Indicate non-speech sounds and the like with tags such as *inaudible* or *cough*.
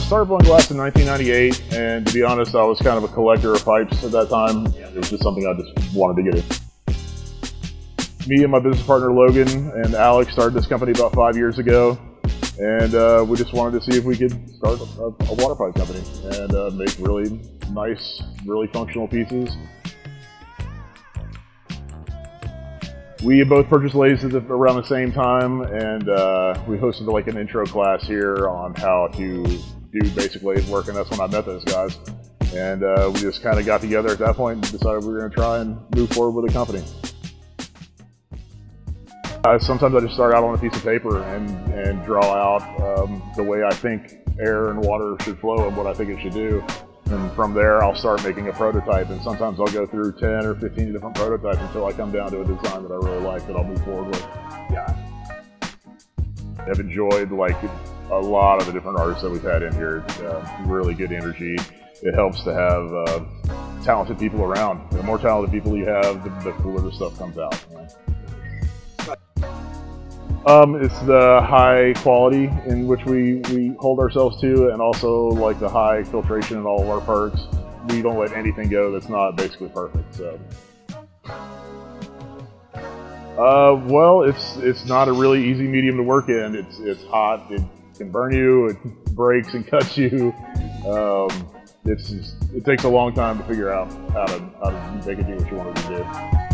started blowing glass in 1998, and to be honest, I was kind of a collector of pipes at that time. It was just something I just wanted to get in. Me and my business partner Logan and Alex started this company about five years ago, and uh, we just wanted to see if we could start a, a water pipe company and uh, make really nice, really functional pieces. We both purchased lathes around the same time, and uh, we hosted like an intro class here on how to do basic lathe work, and that's when I met those guys. And uh, we just kind of got together at that point and decided we were going to try and move forward with the company. Uh, sometimes I just start out on a piece of paper and, and draw out um, the way I think air and water should flow and what I think it should do. And from there, I'll start making a prototype. And sometimes I'll go through 10 or 15 different prototypes until I come down to a design that I really like that I'll move forward with. Yeah. I've enjoyed like a lot of the different artists that we've had in here. Uh, really good energy. It helps to have uh, talented people around. The more talented people you have, the, the cooler the stuff comes out. Um, it's the high quality in which we, we hold ourselves to and also like the high filtration in all of our parts. We don't let anything go that's not basically perfect. So, uh, well, it's it's not a really easy medium to work in. It's it's hot. It can burn you. It *laughs* breaks and cuts you. Um, it's just, it takes a long time to figure out how to how to make it do what you want it to do.